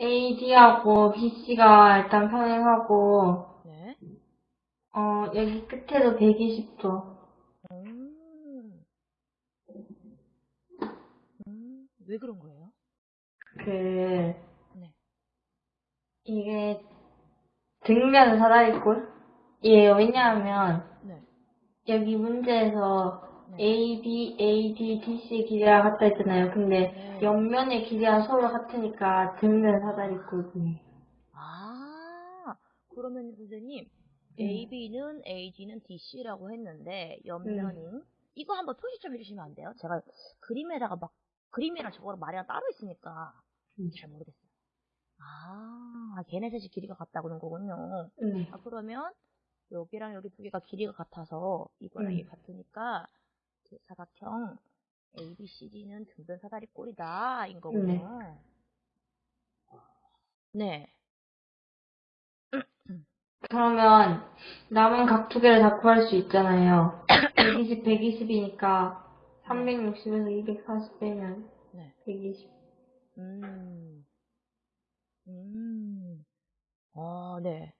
AD하고 BC가 일단 평행하고, 네. 어, 여기 끝에도 120도. 음. 음, 왜 그런 거예요? 그, 네. 이게 등면 사다리꼴이에요. 왜냐하면, 네. 여기 문제에서 네. A, B, A, D, D, C 길이가 같다 했잖아요. 근데 네. 옆면의 길이가 서로 같으니까 등면 사다리꼴이에요. 아, 그러면 선생님, 음. AB는 AG는 DC라고 했는데, 옆면인, 이거 한번 표시 좀 해주시면 안 돼요? 제가 그림에다가 막, 그림이랑 저거랑 말이랑 따로 있으니까 음. 잘 모르겠어요. 아, 걔네 셋이 길이가 같다고 하는 거군요. 네. 아, 그러면 여기랑 여기 두 개가 길이가 같아서 이거랑 음. 이게 같으니까 그 사각형 ABCD는 등변 사다리 꼴이다 인 거군요. 네. 그러면 남은 각 두 개를 다 구할 수 있잖아요. 120, 120이니까 360에서 240 빼면 네. 120. 음. 음. 아, 네.